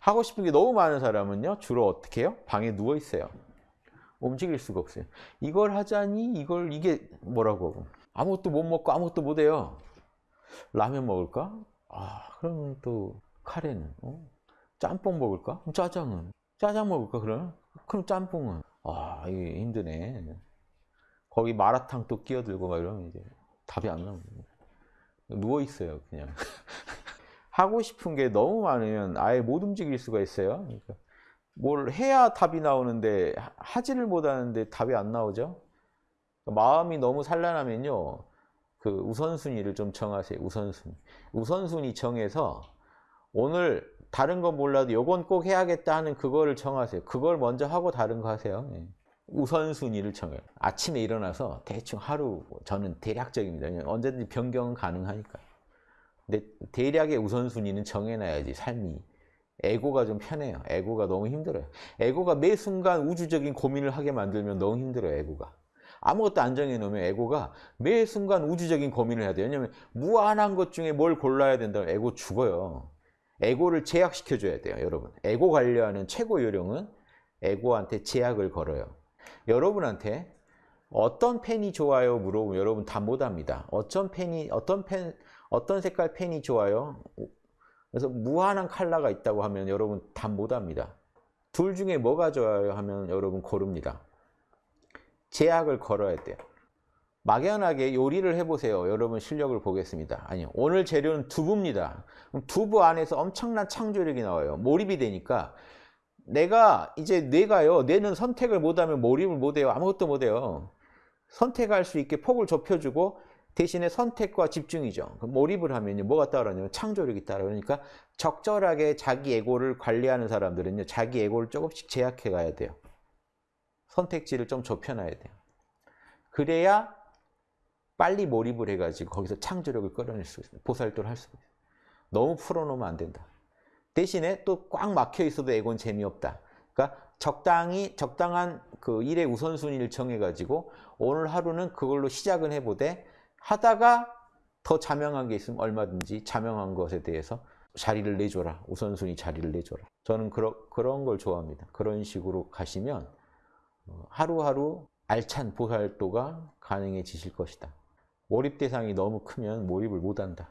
하고 싶은 게 너무 많은 사람은요. 주로 어떻게 해요? 방에 누워 있어요. 움직일 수가 없어요. 이걸 하자니 이걸 이게 뭐라고 아무것도 못 먹고 아무것도 못 해요. 라면 먹을까? 아 그러면 또 카레는 어? 짬뽕 먹을까? 그럼 짜장은 짜장 먹을까 그럼? 그럼 짬뽕은 아 이게 힘드네. 거기 마라탕 또 끼어들고 막 이러면 이제 답이 안 나옵니다. 누워 있어요 그냥. 하고 싶은 게 너무 많으면 아예 못 움직일 수가 있어요. 그러니까 뭘 해야 답이 나오는데 하- 하지를 못하는데 답이 안 나오죠. 마음이 너무 산란하면요. 그 우선순위를 좀 정하세요. 우선순위. 우선순위 정해서 오늘 다른 건 몰라도 요건 꼭 해야겠다 하는 그거를 정하세요. 그걸 먼저 하고 다른 거 하세요. 예. 우선순위를 정해요. 아침에 일어나서 대충 하루 저는 대략적입니다. 언제든지 변경은 가능하니까. 근데 대략의 우선순위는 정해놔야지 삶이. 에고가 좀 편해요. 에고가 너무 힘들어요. 에고가 매 순간 우주적인 고민을 하게 만들면 너무 힘들어요. 에고가. 아무것도 안 정해놓으면 에고가 매 순간 우주적인 고민을 해야 돼요. 왜냐하면 무한한 것 중에 뭘 골라야 된다면 에고 죽어요. 에고를 제약시켜줘야 돼요. 여러분. 에고 관리하는 최고 요령은 에고한테 제약을 걸어요. 여러분한테 어떤 펜이 좋아요 물어보면 여러분 다 못합니다. 어떤 펜이 어떤 펜 어떤 색깔 펜이 좋아요? 그래서 무한한 컬러가 있다고 하면 여러분 다 못합니다. 둘 중에 뭐가 좋아요 하면 여러분 고릅니다. 제약을 걸어야 돼요. 막연하게 요리를 해보세요. 여러분 실력을 보겠습니다. 아니요. 오늘 재료는 두부입니다. 두부 안에서 엄청난 창조력이 나와요. 몰입이 되니까 내가 이제 뇌가요. 뇌는 선택을 못하면 몰입을 못해요. 아무것도 못해요. 선택할 수 있게 폭을 좁혀주고 대신에 선택과 집중이죠. 몰입을 하면요. 뭐가 따라오냐면 창조력이 따라오니까 적절하게 자기 에고를 관리하는 사람들은요. 자기 에고를 조금씩 제약해 가야 돼요. 선택지를 좀 좁혀놔야 돼요. 그래야 빨리 몰입을 해가지고 거기서 창조력을 끌어낼 수 있어요. 보살도를 할 수가 있어요. 너무 풀어놓으면 안 된다. 대신에 또 꽉 막혀 있어도 에고는 재미없다. 그러니까 적당히 적당한 그 일의 우선순위를 정해가지고 오늘 하루는 그걸로 시작은 해보되 하다가 더 자명한 게 있으면 얼마든지 자명한 것에 대해서 자리를 내줘라. 우선순위 자리를 내줘라. 저는 그러, 그런 걸 좋아합니다. 그런 식으로 가시면 어, 하루하루 알찬 보살도가 가능해지실 것이다. 몰입 대상이 너무 크면 몰입을 못한다.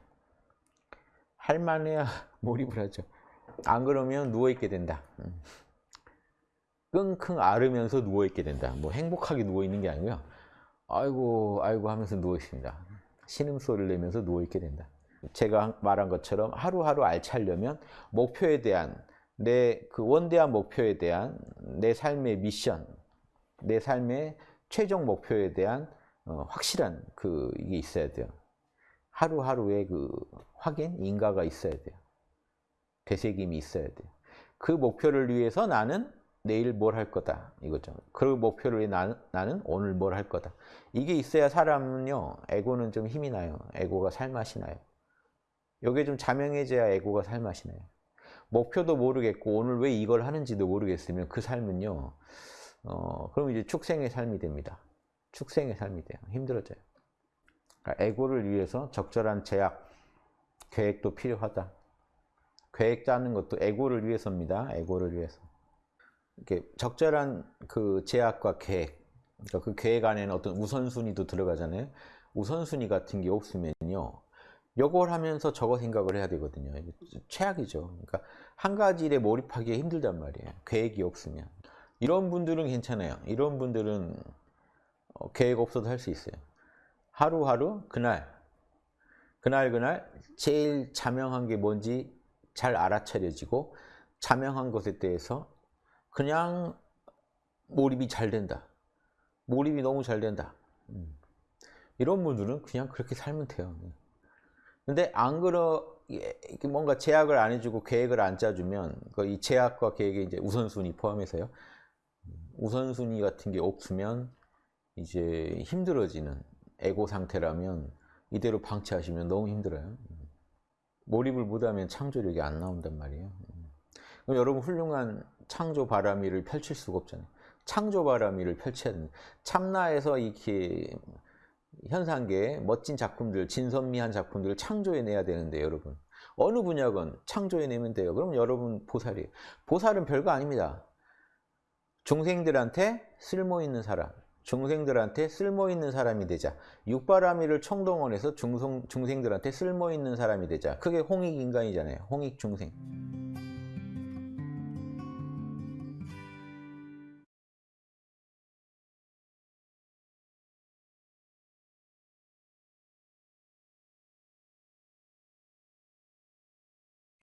할만해야 몰입을 하죠. 안 그러면 누워있게 된다. 음. 끙끙 앓으면서 누워있게 된다. 뭐 행복하게 누워있는 게 아니고요. 아이고 아이고 하면서 누워있습니다. 신음소리를 내면서 누워있게 된다. 제가 말한 것처럼 하루하루 알차려면 목표에 대한 내 그 원대한 목표에 대한 내 삶의 미션, 내 삶의 최종 목표에 대한 어, 확실한 그 이게 있어야 돼요. 하루하루의 그 확인, 인가가 있어야 돼요. 되새김이 있어야 돼요. 그 목표를 위해서 나는 내일 뭘 할 거다 이거죠. 그 목표를 위해 나는, 나는 오늘 뭘 할 거다. 이게 있어야 사람은요. 에고는 좀 힘이 나요. 에고가 살맛이 나요. 이게 좀 자명해져야 에고가 살맛이 나요. 목표도 모르겠고 오늘 왜 이걸 하는지도 모르겠으면 그 삶은요. 어, 그럼 이제 축생의 삶이 됩니다. 축생의 삶이 돼요. 힘들어져요. 그러니까 에고를 위해서 적절한 제약, 계획도 필요하다. 계획 짜는 것도 에고를 위해서입니다. 에고를 위해서. 이렇게 적절한 그 제약과 계획, 그러니까 그 계획 안에는 어떤 우선순위도 들어가잖아요. 우선순위 같은 게 없으면요. 요걸 하면서 저거 생각을 해야 되거든요. 최악이죠. 그러니까 한 가지 일에 몰입하기 힘들단 말이에요. 계획이 없으면. 이런 분들은 괜찮아요. 이런 분들은 어, 계획 없어도 할 수 있어요. 하루하루 그날 그날 그날 제일 자명한 게 뭔지 잘 알아차려지고 자명한 것에 대해서 그냥 몰입이 잘 된다. 몰입이 너무 잘 된다. 음. 이런 분들은 그냥 그렇게 살면 돼요. 근데 안 그러 이게 뭔가 제약을 안 해주고 계획을 안 짜주면 그이 제약과 계획의 이제 우선순위 포함해서요. 우선순위 같은 게 없으면 이제 힘들어지는 에고 상태라면 이대로 방치하시면 너무 힘들어요. 몰입을 못하면 창조력이 안 나온단 말이에요. 그럼 여러분 훌륭한 창조 바람이를 펼칠 수가 없잖아요. 창조 바람이를 펼쳐야 됩니다. 참나에서 이렇게 현상계 멋진 작품들, 진선미한 작품들을 창조해내야 되는데 여러분 어느 분야건 창조해내면 돼요. 그럼 여러분 보살이에요. 보살은 별거 아닙니다. 중생들한테 쓸모있는 사람, 중생들한테 쓸모있는 사람이 되자. 육바라미를 총동원해서 중성, 중생들한테 쓸모있는 사람이 되자. 그게 홍익인간이잖아요. 홍익중생.